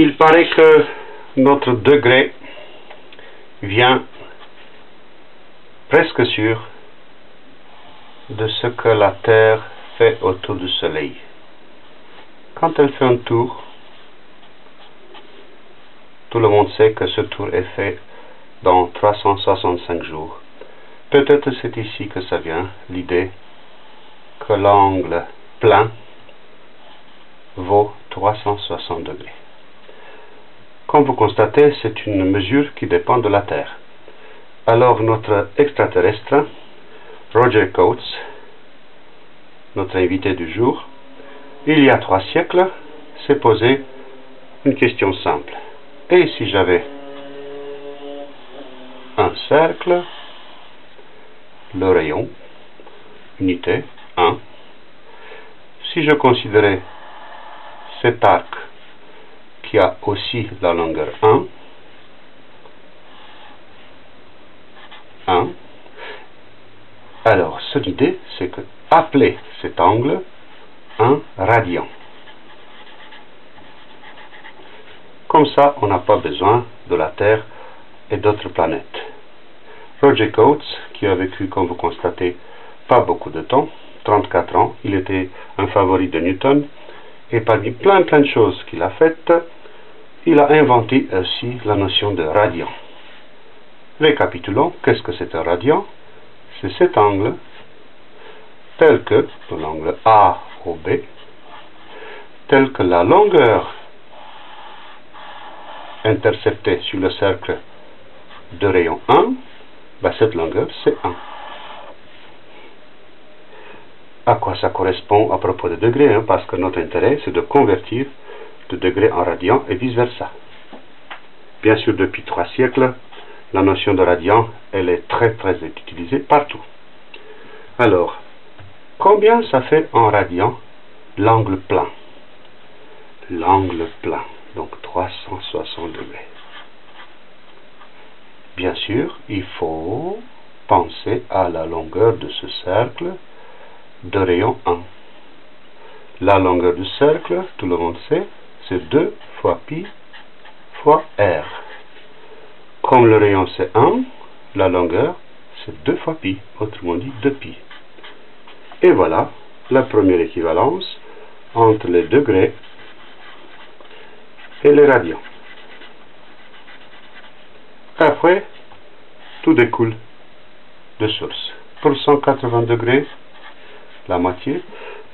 il paraît que notre degré vient presque sûr de ce que la Terre fait autour du Soleil. Quand elle fait un tour, tout le monde sait que ce tour est fait dans 365 jours. Peut-être c'est ici que ça vient, l'idée que l'angle plein vaut 360 degrés. Comme vous constatez, c'est une mesure qui dépend de la Terre. Alors notre extraterrestre, Roger Coates, notre invité du jour, il y a trois siècles, s'est posé une question simple. Et si j'avais un cercle, le rayon, unité 1, si je considérais cet arc qui a aussi la longueur 1, 1, alors cette idée, c'est que appeler cet angle un radian. Comme ça, on n'a pas besoin de la Terre et d'autres planètes. Roger Coates, qui a vécu, comme vous constatez, pas beaucoup de temps, 34 ans, il était un favori de Newton, et parmi plein plein de choses qu'il a faites, il a inventé aussi la notion de radian. Récapitulons, qu'est-ce que c'est un radian? C'est cet angle, tel que l'angle A au B, tel que la longueur interceptée sur le cercle de rayon 1, ben cette longueur c'est 1. À quoi ça correspond à propos de degrés hein, Parce que notre intérêt c'est de convertir de degrés en radians et vice versa. Bien sûr, depuis trois siècles, la notion de radian, elle est très très utilisée partout. Alors, combien ça fait en radian l'angle plein? L'angle plein, donc 360 degrés. Bien sûr, il faut penser à la longueur de ce cercle de rayon 1. La longueur du cercle, tout le monde sait, c'est 2 fois pi fois r. Comme le rayon c'est 1, la longueur c'est 2 fois pi, autrement dit 2 pi. Et voilà la première équivalence entre les degrés et les radians. Après, tout découle de source. Pour 180 degrés, la moitié,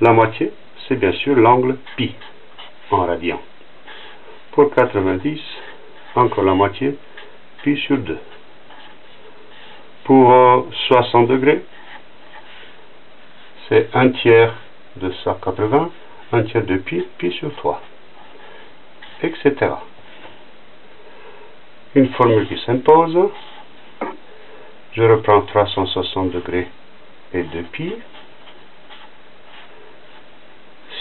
la moitié, c'est bien sûr l'angle pi en radian. Pour 90, encore la moitié, pi sur 2. Pour 60 degrés, c'est un tiers de 180, un tiers de pi, pi sur 3, etc une formule qui s'impose. Je reprends 360 degrés et 2 pi.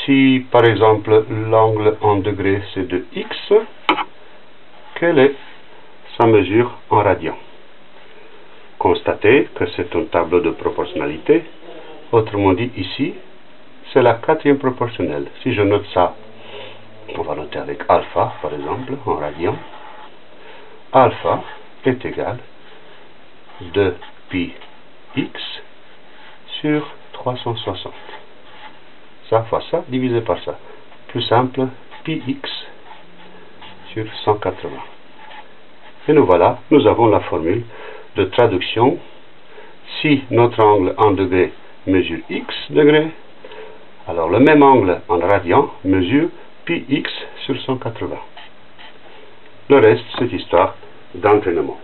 Si par exemple l'angle en degrés c'est de x, quelle est sa mesure en radian? Constatez que c'est un tableau de proportionnalité. Autrement dit, ici, c'est la quatrième proportionnelle. Si je note ça, on va noter avec alpha, par exemple, en radian alpha est égal 2 pi x sur 360. Ça fois ça divisé par ça. Plus simple, pi x sur 180. Et nous voilà, nous avons la formule de traduction. Si notre angle en degrés mesure x degrés, alors le même angle en radian mesure pi x sur 180. Le reste, c'est histoire d'entraînement.